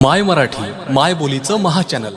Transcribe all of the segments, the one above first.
माय मराठी माय बोलीचं महाचॅनल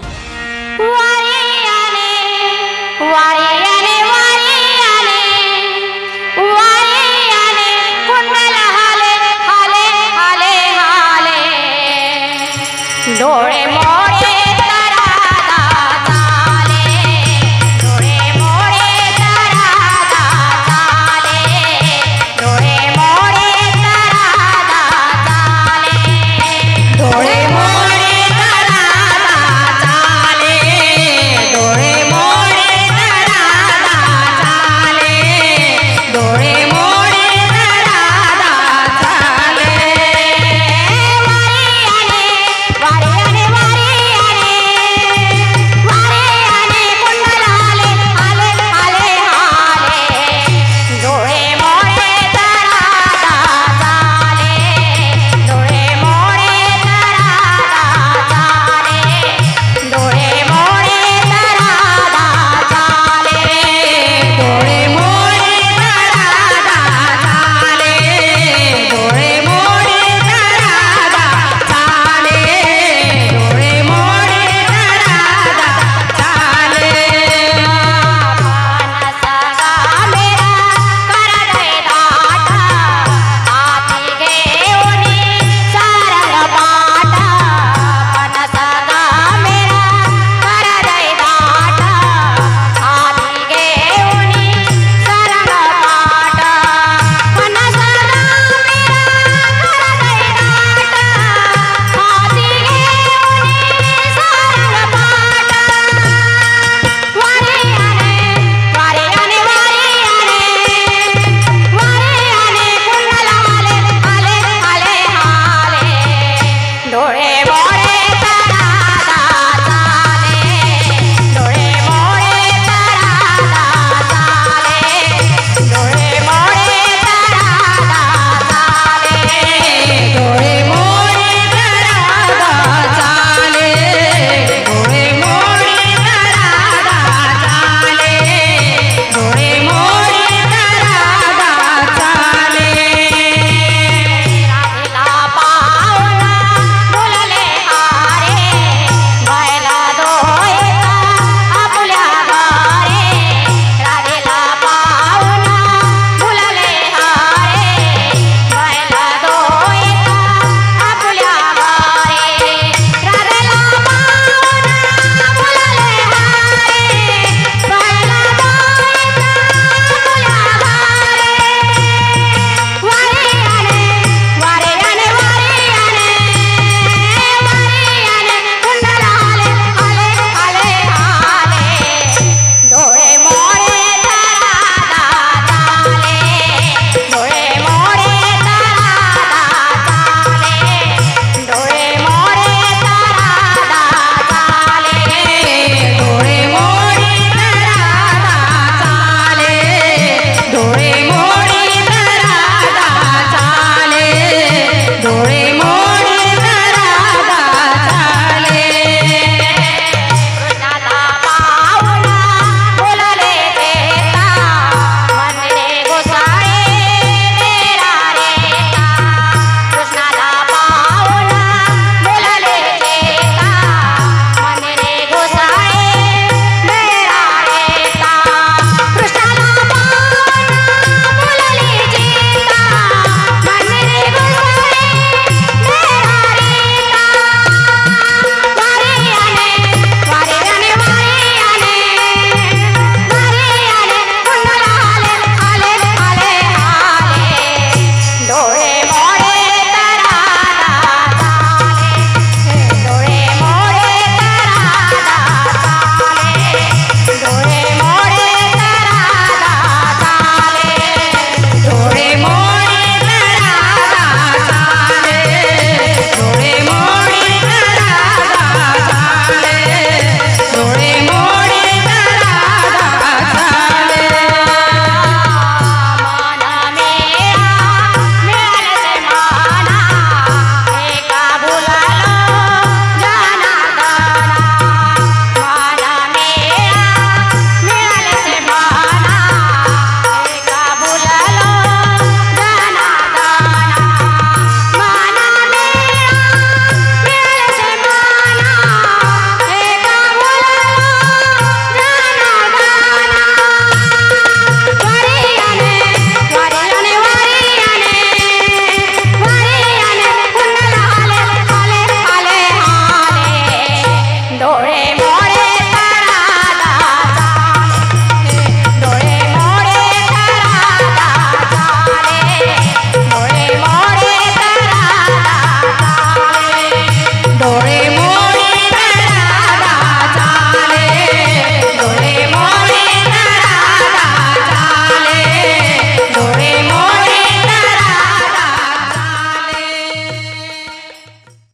Sure.